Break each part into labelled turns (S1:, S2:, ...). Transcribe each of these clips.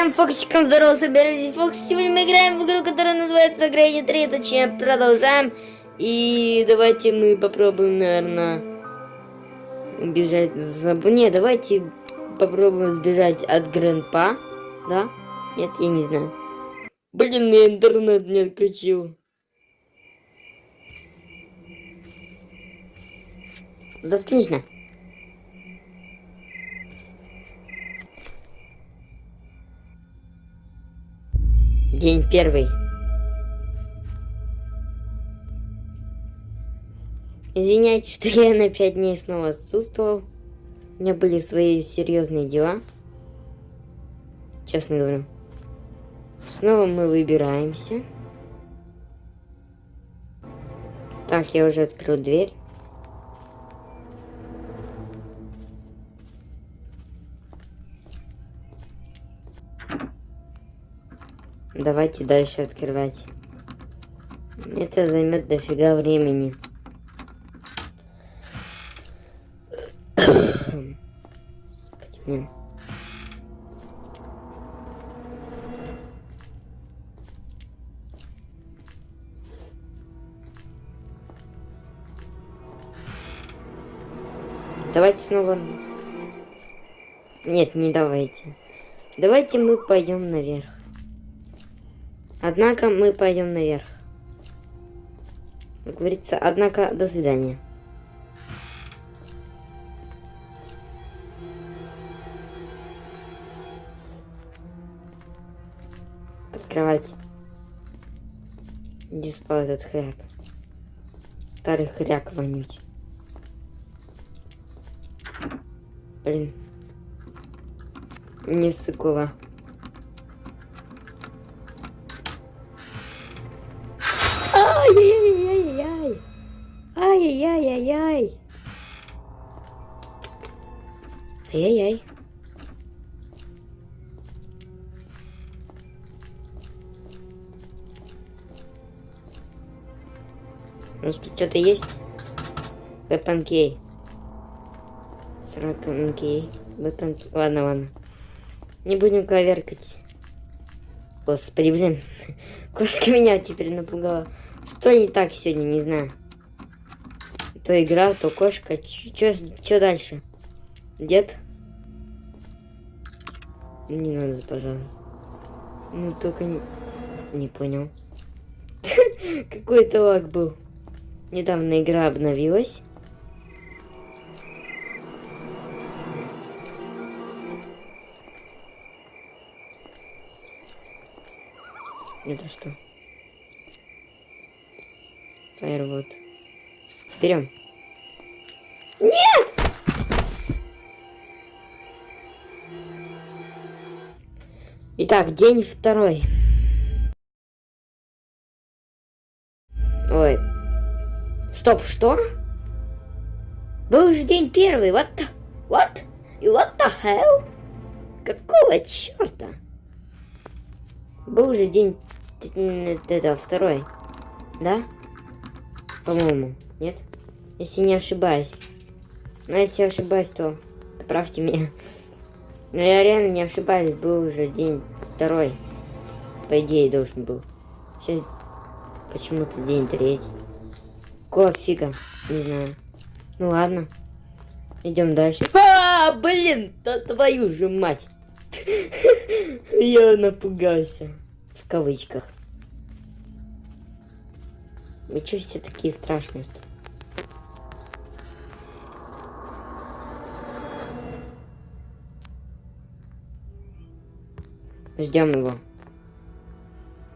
S1: Всем фоксикам здорово, собирайтесь Фокс. Сегодня мы играем в игру, которая называется Грейни 3, точнее продолжаем. И давайте мы попробуем, наверное, убежать за... Не, давайте попробуем сбежать от Грандпа. Да? Нет, я не знаю. Блин, мне интернет не отключил. Заткнись на. День первый. Извиняйте, что я на пять дней снова отсутствовал. У меня были свои серьезные дела. Честно говорю. Снова мы выбираемся. Так, я уже открыл дверь. Давайте дальше открывать. Это займет дофига времени. Давайте снова... Нет, не давайте. Давайте мы пойдем наверх. Однако мы пойдем наверх. Как говорится, однако, до свидания. Открывать. Где спал этот хряк? Старый хряк вонючий. Блин. Не сыкова. Ай-яй-яй-яй-яй. Ай-яй-яй. Может тут что-то есть? Вепанкей. Сраканкей. Вепанкей. Ладно, ладно. Не будем коверкать. Господи, блин. Кошка меня теперь напугала. Что не так сегодня, не знаю. То игра, то кошка. Что дальше? Дед? Не надо, пожалуйста. Ну, только не, не понял. Какой-то лаг был. Недавно игра обновилась. Это что? Фаервуд. Берем. Нет! Итак, день второй. Ой. Стоп, что? Был же день первый. What the... What? И what the hell? Какого черта? Был же день... Это второй. Да? По-моему, нет? Если не ошибаюсь. Но если ошибаюсь, то поправьте меня. Но я реально не ошибаюсь, был уже день второй. По идее, должен был. Сейчас почему-то день третий. Какого фига? Не знаю. Ну ладно. Идем дальше. А, блин, да твою же мать. Я напугался. В кавычках. Вы что все такие страшные? Что? Ждем его.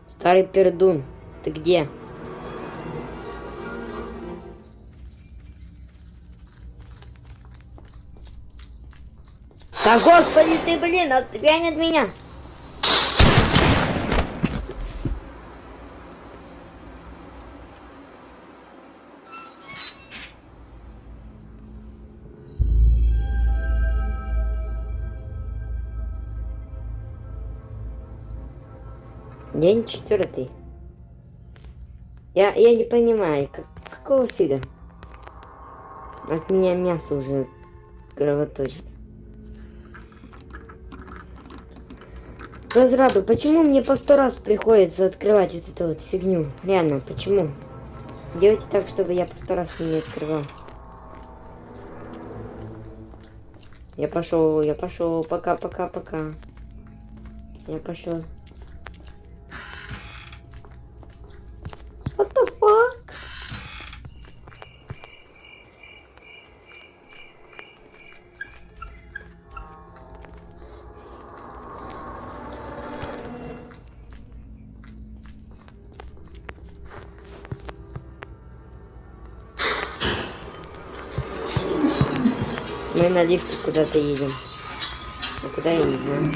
S1: Старый пердун, ты где? Да господи ты, блин, отгонь от меня! День четвертый. Я, я не понимаю, как, какого фига? От меня мясо уже кровоточит. Разрабы, почему мне по сто раз приходится открывать вот эту вот фигню? Реально, почему? Делайте так, чтобы я по сто раз не открывал. Я пошел, я пошел, пока, пока, пока. Я пошел. Мы на лифте куда-то едем. А куда я не знаю.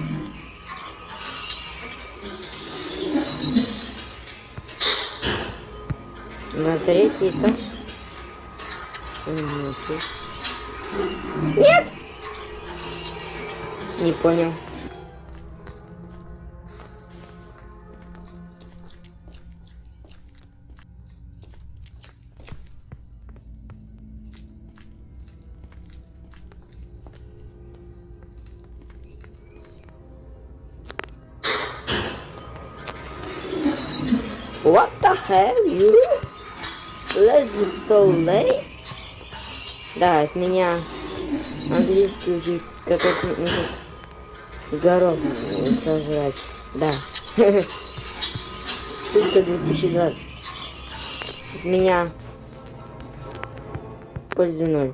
S1: На третий этаж. Нет! Не понял. What the hell, you? Let's so late? Да, от меня английский учить, как это горох сожрать. Да. Шутка 2020. От меня пользы ноль.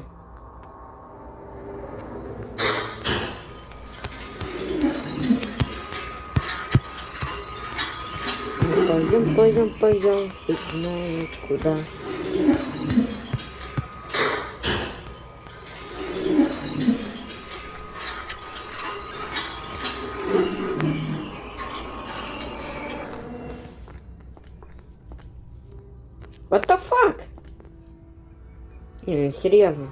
S1: Пойдем, пойдем, фиг знает куда. What the fuck? Не, ну серьезно.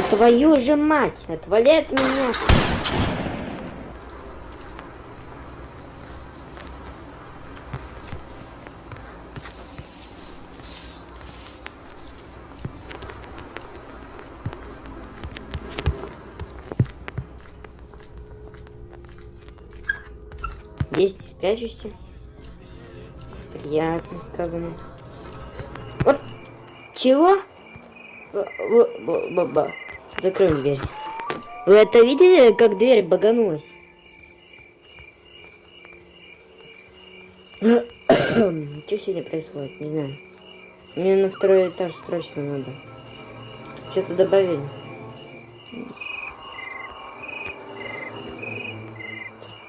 S1: Да твою же мать! Отвали от меня! Здесь ты спрячешься. Приятно сказано. Вот. Чего? Б- б- б- б- б- Закроем дверь. Вы это видели, как дверь баганулась? Что сегодня происходит? Не знаю. Мне на второй этаж срочно надо. Что-то добавили.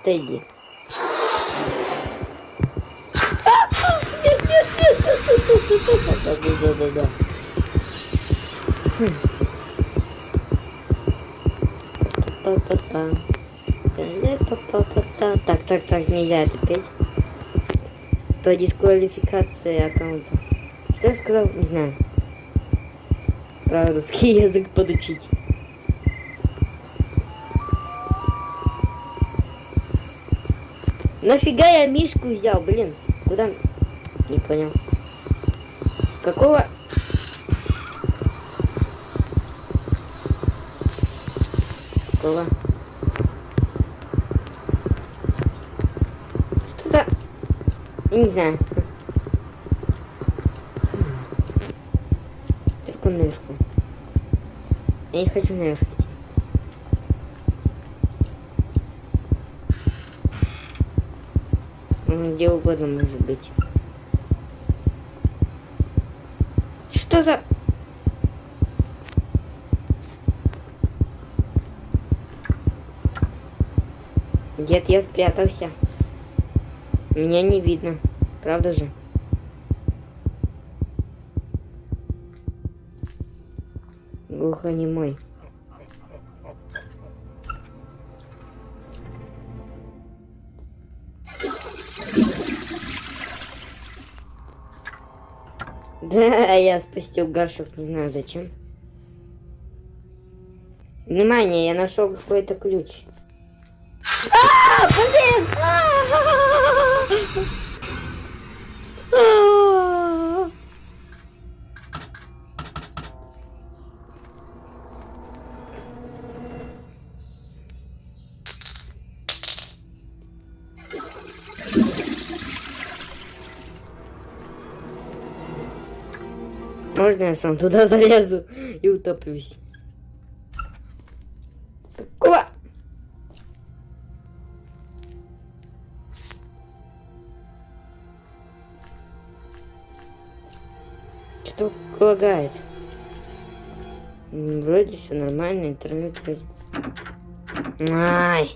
S1: Тедди. Да, да, да, да. Так, так, так, нельзя это петь. То дисквалификация аккаунта. Что я сказал? Не знаю. Про русский язык подучить. Нафига я мишку взял, блин? Куда? Не понял. Какого? Какого? Что за... Я не знаю. Только наверху. Я не хочу наверх идти. Он где угодно может быть. Что за... Дед, я спрятался. Меня не видно. Правда же? Глухонемой. Да, я спустил горшок, не знаю зачем. Внимание, я нашел какой-то ключ. А, блин! А! А-а-а! Можно я сам туда залезу и утоплюсь? Лагает? Вроде все нормально, интернет. Ай!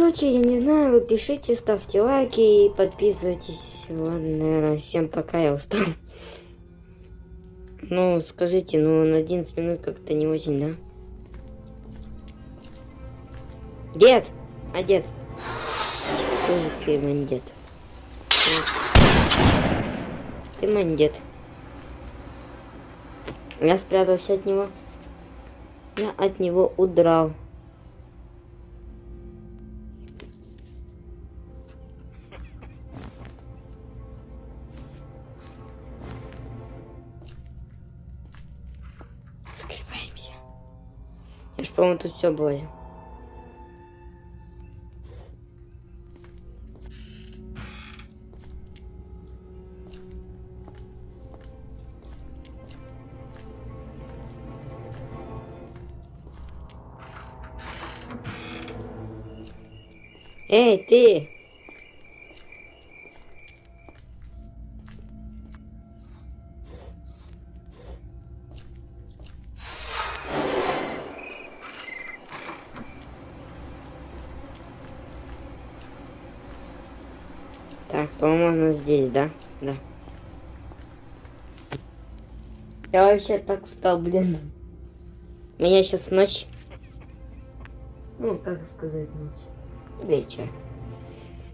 S1: Короче, я не знаю, вы пишите, ставьте лайки и подписывайтесь. Ладно, наверное, всем пока, я устал. Ну, скажите, ну на 11 минут как-то не очень, да? Дед! А дед? Тоже ты мандет. Ты мандет. Я спрятался от него. Я от него удрал. Я ж, по-моему, тут все Так, по-моему, здесь, да? Да. Я вообще так устал, блин. Меня сейчас ночь. Ну, как сказать ночь? Вечер.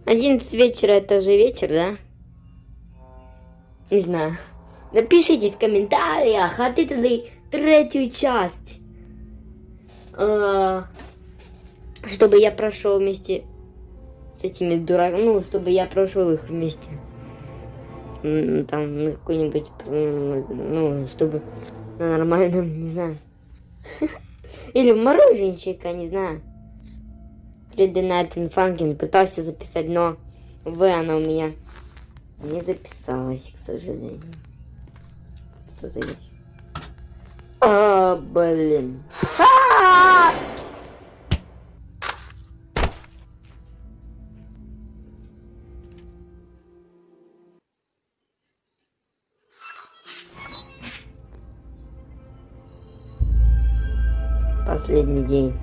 S1: 11 вечера это же вечер, да? Не знаю. Напишите в комментариях, хотите ли третью часть. А, чтобы я прошел вместе с этими дураками. Ну, чтобы я прошел их вместе. Там на какой-нибудь, ну, чтобы на нормальном, не знаю. Или мороженщика, не знаю. Night in Funkin' пытался записать, но В она у меня не записалась, к сожалению. Что за вещь? А, блин. А! Последний день.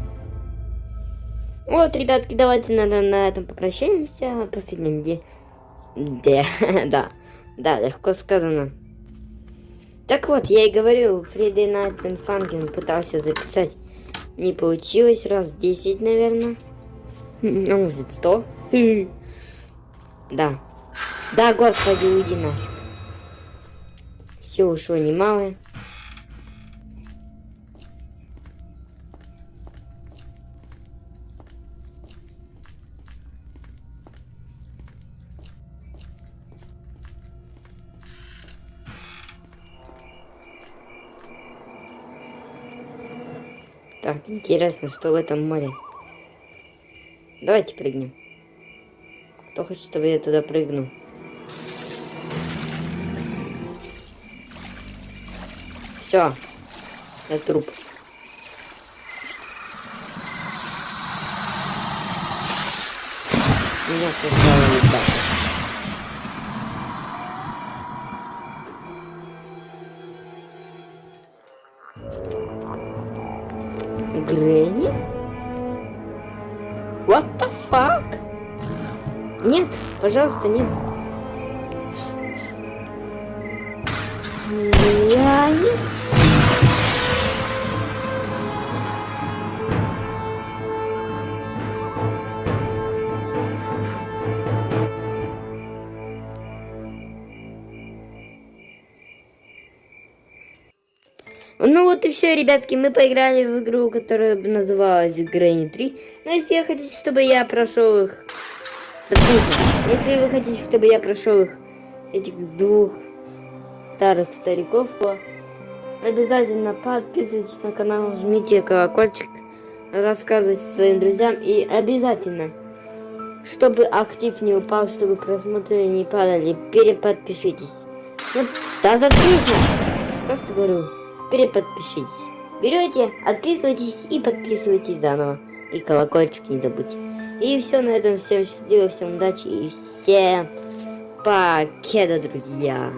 S1: Вот, ребятки, давайте, наверное, на этом попрощаемся. Последним дне. Да, да, легко сказано. Так вот, я и говорю, Friday Night in Funkin' пытался записать. Не получилось, раз 10, наверное. А может 100? Да. Да, господи, уйди нафиг. Все ушло немало. Интересно, что в этом море. Давайте прыгнем. Кто хочет, чтобы я туда прыгну? Все. Я труп. Меня сначала не так. пожалуйста, нет. Ну вот и все, ребятки, мы поиграли в игру, которая называлась Грэнни 3. Но ну, если я хочу, чтобы я прошел их... Послушайте. Если вы хотите, чтобы я прошел их, этих двух старых стариков, то обязательно подписывайтесь на канал, жмите колокольчик, рассказывайте своим друзьям и обязательно, чтобы актив не упал, чтобы просмотры не падали, переподпишитесь. Ну, да заткнись, просто говорю переподпишитесь. Берете, отписывайтесь и подписывайтесь заново. И колокольчик не забудьте. И все на этом. Всем счастливо, всем удачи и всем покеда, друзья.